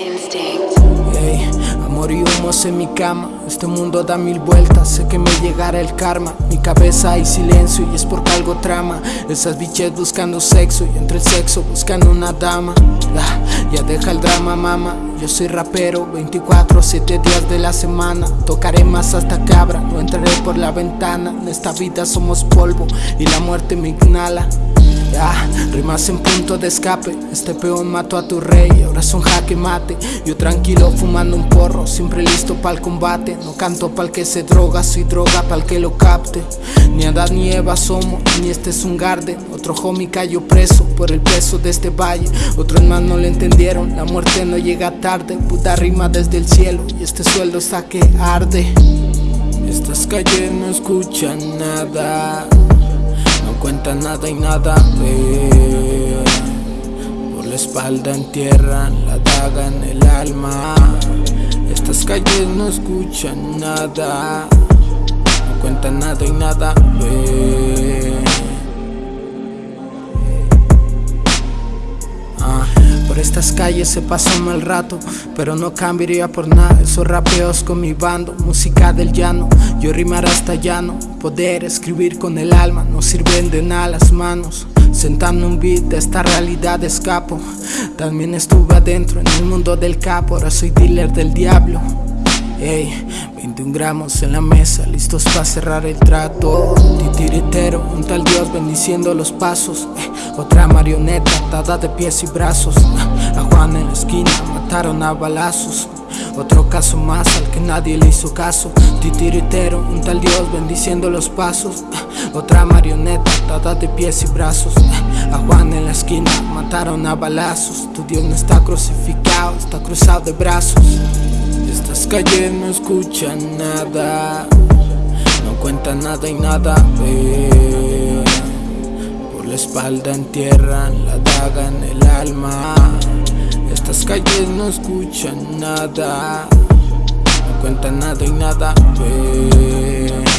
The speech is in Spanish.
Instinct. Ey, amor y humos en mi cama, este mundo da mil vueltas, sé que me llegará el karma. Mi cabeza hay silencio y es porque algo trama. Esas biches buscando sexo y entre el sexo buscando una dama. Ah, Ya deja el drama mama, yo soy rapero 24, 7 días de la semana. Tocaré más hasta cabra, no entraré por la ventana. En esta vida somos polvo y la muerte me inhala Rimas en punto de escape. Este peón mató a tu rey Ahora son jaque mate. Yo tranquilo fumando un porro Siempre listo para el combate. No canto para el que se droga Soy droga para el que lo capte. Ni Adán ni Eva somos Ni este es un garden Otro homie cayó preso Por el peso de este valle. Otros más no le entendieron La muerte no llega tarde. Puta rima desde el cielo Y este sueldo está que arde. Estas calles no escuchan nada no cuenta nada y nada ve. Por la espalda entierran la daga en el alma. Estas calles no escuchan nada. No cuenta nada y nada ve calles se pasa un mal rato, pero no cambiaría por nada. Esos rapeos con mi bando, música del llano, yo rimar hasta llano, poder escribir con el alma, no sirven de nada las manos. Sentando un beat de esta realidad escapo. También estuve adentro en el mundo del capo Ahora soy dealer del diablo. Ey, 21 gramos en la mesa, listos para cerrar el trato. Titiritero, un tal Dios bendiciendo los pasos. Eh, Otra marioneta atada de pies y brazos. A Juan en la esquina mataron a balazos. Otro caso más al que nadie le hizo caso. Titiritero, un tal Dios bendiciendo los pasos. Otra marioneta atada de pies y brazos. A Juan en la esquina mataron a balazos. Tu Dios no está crucificado, está cruzado de brazos estas calles no escuchan nada, no cuentan nada y nada ve. Por la espalda entierran la daga en el alma. Estas calles no escuchan nada, no cuentan nada y nada ve.